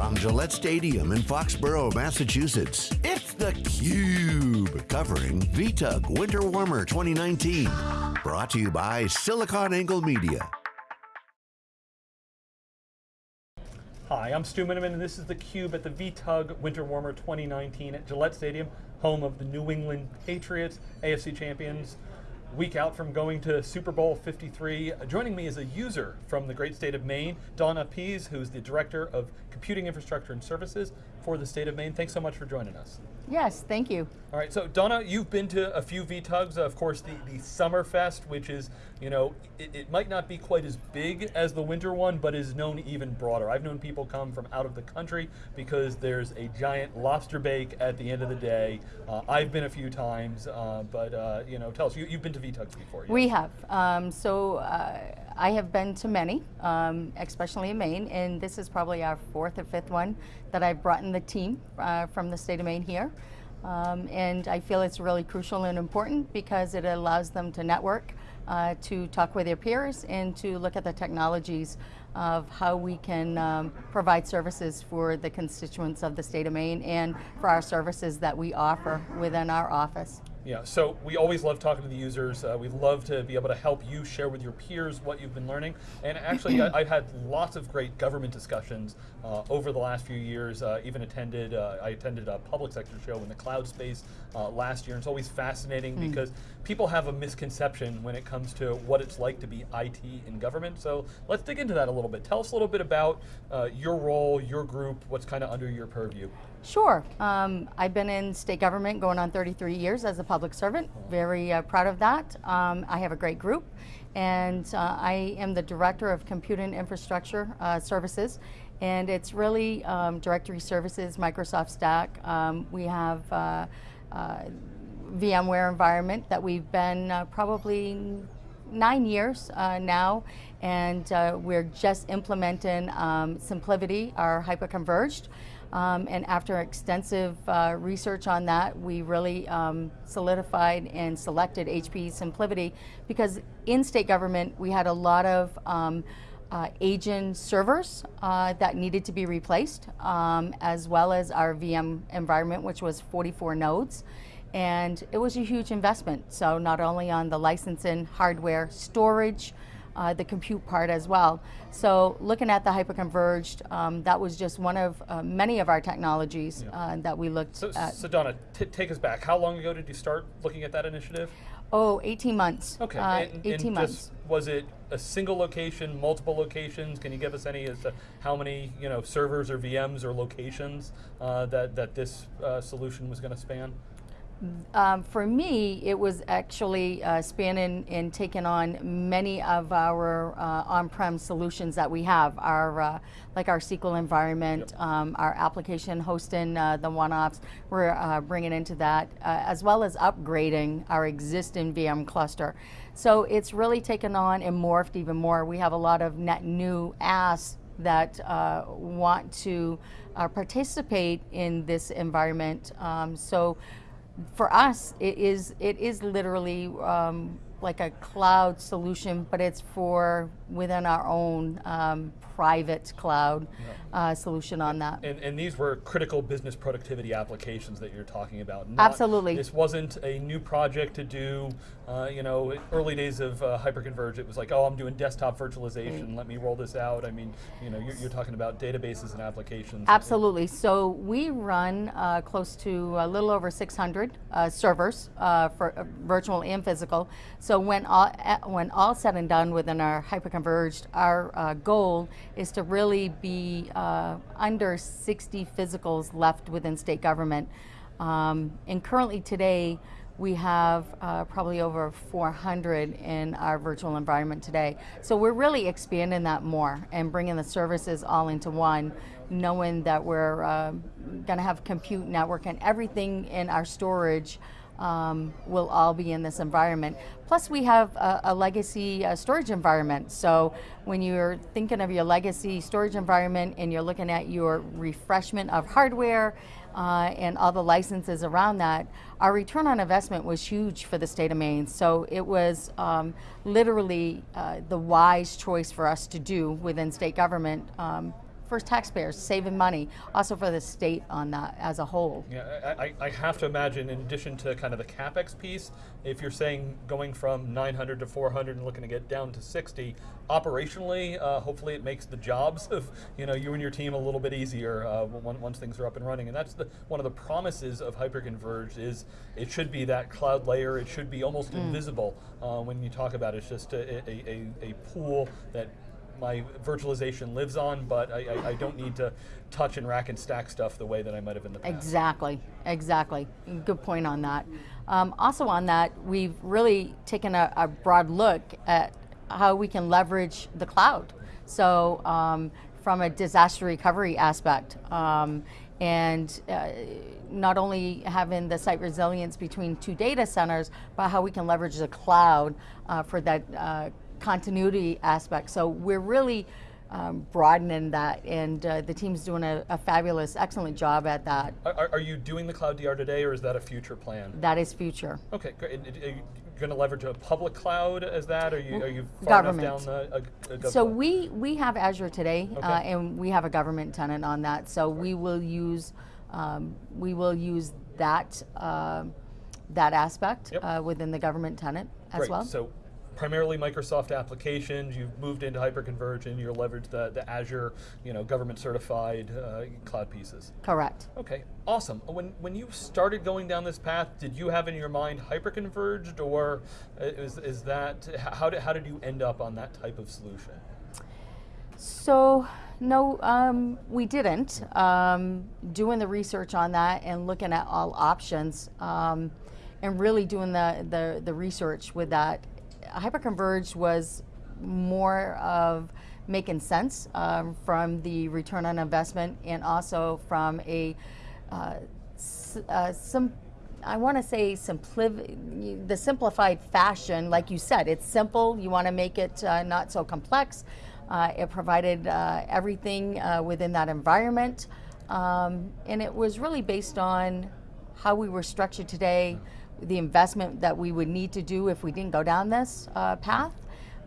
From Gillette Stadium in Foxborough, Massachusetts, it's theCUBE, covering VTUG Winter Warmer 2019. Brought to you by SiliconANGLE Media. Hi, I'm Stu Miniman and this is theCUBE at the VTUG Winter Warmer 2019 at Gillette Stadium, home of the New England Patriots, AFC champions week out from going to Super Bowl 53. Joining me is a user from the great state of Maine, Donna Pease, who's the Director of Computing Infrastructure and Services for the state of Maine. Thanks so much for joining us. Yes, thank you. All right, so Donna, you've been to a few VTUGs, of course the, the Summerfest, which is, you know, it, it, might not be quite as big as the winter one, but is known even broader. I've known people come from out of the country because there's a giant lobster bake at the end of the day. Uh, I've been a few times, uh, but uh, you know, tell us, you, have been to VTUGs before. We have, um, so uh, I have been to many, um, especially in Maine, and this is probably our fourth or fifth one that I've brought in the team uh, from the state of Maine here. Um, and I feel it's really crucial and important because it allows them to network, uh, to talk with their peers, and to look at the technologies of how we can um, provide services for the constituents of the state of Maine and for our services that we offer within our office. Yeah, so we always love talking to the users. Uh, we love to be able to help you share with your peers what you've been learning. And actually, I, have had lots of great government discussions uh, over the last few years. Uh, even attended, uh, I attended a public sector show in the cloud space uh, last year. And it's always fascinating mm. because people have a misconception when it comes to what it's like to be IT in government. So let's dig into that a little bit. Tell us a little bit about uh, your role, your group, what's kind of under your purview. Sure. Um, I've been in state government going on 33 years as a public servant. Very uh, proud of that. Um, I have a great group and uh, I am the Director of Computing Infrastructure uh, Services and it's really um, directory services, Microsoft Stack. Um, we have uh, uh, VMware environment that we've been uh, probably nine years now and we're just implementing um, SimpliVity, our hyperconverged. Um, and after extensive uh, research on that, we really um, solidified and selected HP SimpliVity because in state government, we had a lot of um, uh, agent servers uh, that needed to be replaced, um, as well as our VM environment, which was 44 nodes. And it was a huge investment. So not only on the licensing, hardware, storage, uh, the compute part as well. So looking at the hyperconverged, um, that was just one of uh, many of our technologies yeah. uh, that we looked so, at. So Donna, take us back. How long ago did you start looking at that initiative? Oh, 18 months. Okay, uh, and, 18 and months. Just, was it a single location, multiple locations? Can you give us any as to how many you know, servers or VMs or locations uh, that, that this uh, solution was going to span? Um, for me, it was actually uh, spanning and taking on many of our uh, on-prem solutions that we have, our uh, like our SQL environment, yep. um, our application hosting, uh, the one-offs, we're uh, bringing into that, uh, as well as upgrading our existing VM cluster. So it's really taken on and morphed even more. We have a lot of net new asks that want to participate in this environment. Um, so for us, it is, it is literally um, like a cloud solution, but it's for within our own um, private cloud yeah. uh, solution on that. And, and, these were critical business productivity applications that you're talking about. Not, Absolutely. This wasn't a new project to do, uh, you know, early days of uh, hyperconverged, it was like, oh, I'm doing desktop virtualization, mm. let me roll this out. I mean, you know, you're, you're talking about databases and applications. Absolutely, so we run uh, close to a little over 600 uh, servers uh, for virtual and physical. So when all, when all said and done within our hyperconverged, our goal is to really be uh, under 60 physicals left within state government. Um, and currently today, we have uh, probably over 400 in our virtual environment today. So we're really expanding that more and bringing the services all into one, knowing that we're uh, going to have compute network and everything in our storage um, will all be in this environment. Plus we have a, a legacy uh, storage environment. So when you're thinking of your legacy storage environment and you're looking at your refreshment of hardware uh, and all the licenses around that, our return on investment was huge for the state of Maine. So it was um, literally uh, the wise choice for us to do within state government um, for taxpayers, saving money, also for the state on that as a whole. Yeah, I, I, I have to imagine, in addition to kind of the capex piece, if you're saying going from 900 to 400 and looking to get down to 60, operationally, uh, hopefully it makes the jobs of you know you and your team a little bit easier uh, once, once things are up and running. And that's the one of the promises of hyperconverged is it should be that cloud layer. It should be almost invisible uh, when you talk about it. It's just a, a, a, a pool that my virtualization lives on, but I, I, I don't need to touch and rack and stack stuff the way that I might have in the past. Exactly, exactly. Good point on that. Um, also on that, we've really taken a, a broad look at how we can leverage the cloud. So um, from a disaster recovery aspect, um, and uh, not only having the site resilience between two data centers, but how we can leverage the cloud uh, for that uh, continuity aspect. So we're really um, broadening that, and uh, the team's doing a, a, fabulous, excellent job at that. Are, are, you doing the cloud DR today, or is that a future plan? That is future. Okay, great. Are you going to leverage a public cloud as that? Are you, are you far government. enough down the? A, so we we have Azure today, okay. uh, and we have a government tenant on that. So we will use um, we will use that. Uh, that aspect yep. uh, within the government tenant as Great. well. So primarily Microsoft applications. You've moved into hyperconverged and you're leveraged the, the Azure, you know, government certified uh, cloud pieces. Correct. Okay, awesome. When when you started going down this path, did you have in your mind hyperconverged, or is is that how did how did you end up on that type of solution? So. No, um, we didn't. Um, doing the research on that and looking at all options, um, and really doing the, the, the research with that hyperconverged was more of making sense um, from the return on investment and also from a uh, uh, some I want to say simpli- the simplified fashion, like you said, it's simple. You want to make it uh, not so complex. Uh, it provided uh, everything uh, within that environment, um, and it was really based on how we were structured today the investment that we would need to do if we didn't go down this uh, path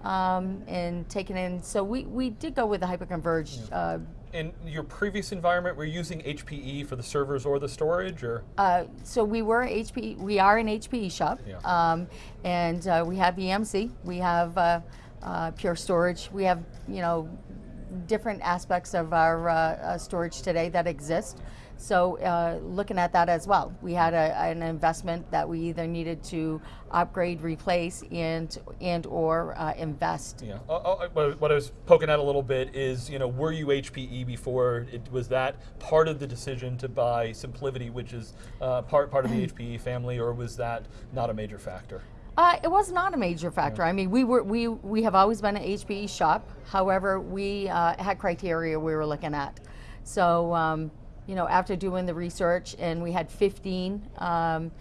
um, and taking in. So we, we did go with the hyperconverged. Yeah. Uh, in your previous environment, were you using HPE for the servers or the storage, or? Uh, so we were HPE. We are an HPE shop, yeah. um, and uh, we have EMC. We have uh, uh, Pure Storage. We have you know different aspects of our uh, storage today that exist. So uh, looking at that as well, we had a, an investment that we either needed to upgrade, replace, and and or uh, invest. Yeah. Uh, what I was poking at a little bit is, you know, were you HPE before? It, was that part of the decision to buy SimpliVity, which is uh, part part of the HPE family, or was that not a major factor? Uh, it was not a major factor. Yeah. I mean, we were we we have always been an HPE shop. However, we uh, had criteria we were looking at. So. Um, you know, after doing the research, and we had 15. Um,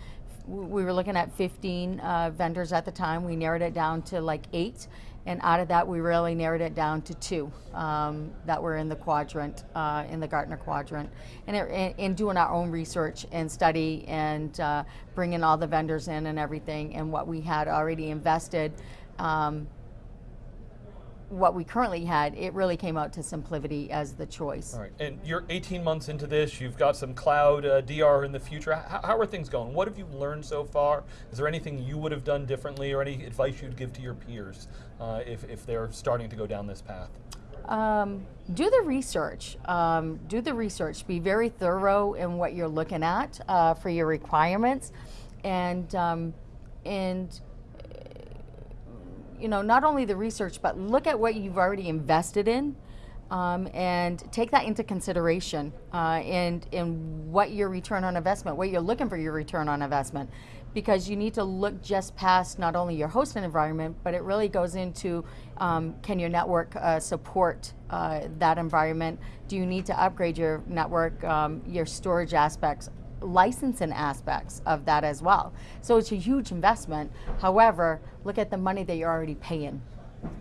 we were looking at 15 uh, vendors at the time. We narrowed it down to like eight, and out of that, we really narrowed it down to two um, that were in the quadrant, uh, in the Gartner quadrant, and in doing our own research and study and uh, bringing all the vendors in and everything, and what we had already invested. Um, what we currently had, it really came out to SimpliVity as the choice. All right, and you're 18 months into this, you've got some cloud uh, DR in the future. How, how, are things going? What have you learned so far? Is there anything you would have done differently or any advice you'd give to your peers uh, if, if they're starting to go down this path? Um, do the research. Um, do the research. Be very thorough in what you're looking at uh, for your requirements, and um, and you know, not only the research, but look at what you've already invested in um, and take that into consideration uh, and, and what your return on investment, what you're looking for your return on investment. Because you need to look just past not only your hosting environment, but it really goes into um, can your network uh, support uh, that environment? Do you need to upgrade your network, um, your storage aspects? Licensing aspects of that as well. So it's a huge investment. However, look at the money that you're already paying.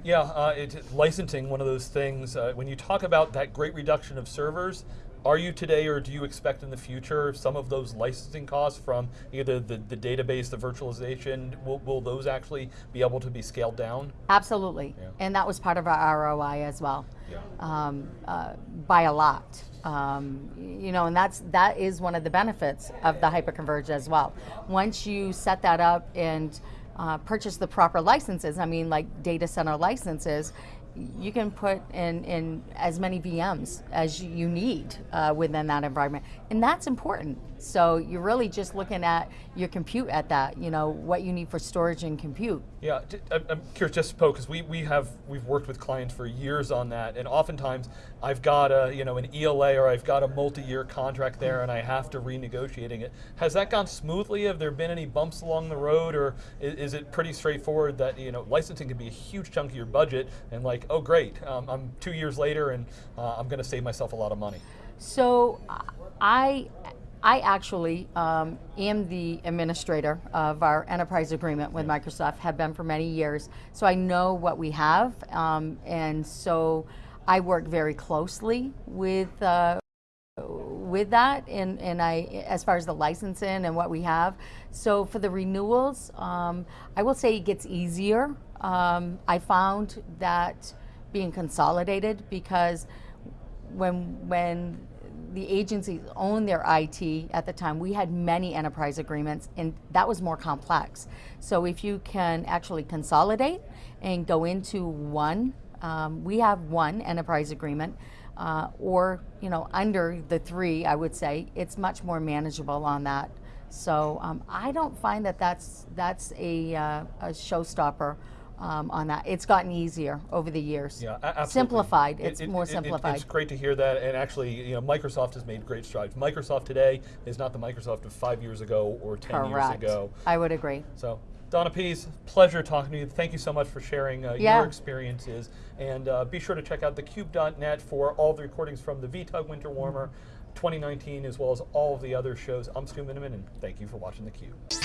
Yeah, uh, it, licensing, one of those things, uh, when you talk about that great reduction of servers, are you today or do you expect in the future some of those licensing costs from either the, the database, the virtualization, will, will those actually be able to be scaled down? Absolutely. Yeah. And that was part of our ROI as well. Yeah. Um, uh, by a lot. Um, you know, and that's that is one of the benefits of the hyperconverge as well. Once you set that up and uh, purchase the proper licenses, I mean, like data center licenses, you can put in, in as many VMs as you need uh, within that environment. And that's important. So you're really just looking at your compute at that, you know, what you need for storage and compute. Yeah, I'm curious, just Poe, because we, we have we've worked with clients for years on that, and oftentimes I've got a you know an ELA or I've got a multi-year contract there, and I have to renegotiating it. Has that gone smoothly? Have there been any bumps along the road, or is, is it pretty straightforward that you know licensing can be a huge chunk of your budget, and like oh great, um, I'm two years later, and uh, I'm going to save myself a lot of money. So I, I actually um, am the administrator of our enterprise agreement with Microsoft, have been for many years. So I know what we have, um, and so I work very closely with. Uh, with that and, and I as far as the licensing and what we have so for the renewals um, I will say it gets easier um, I found that being consolidated because when when the agencies owned their IT at the time, we had many enterprise agreements, and that was more complex. So if you can actually consolidate and go into one, um, we have one enterprise agreement, uh, or you know under the three, I would say it's much more manageable on that. So um, I don't find that that's that's a, uh, a showstopper um, on that. It's gotten easier over the years. Yeah, absolutely. Simplified. It- It's it- more it- simplified. it's great to hear that, and actually, you know, Microsoft has made great strides. Microsoft today is not the Microsoft of five years ago or ten Correct. years ago. I would agree. So, Donna Pease, pleasure talking to you. Thank you so much for sharing uh, Yeah. your experiences, and uh, be sure to check out thecube.net for all the recordings from the VTUG Winter Warmer 2019, as well as all of the other shows. I'm Stu Miniman, and thank you for watching theCUBE.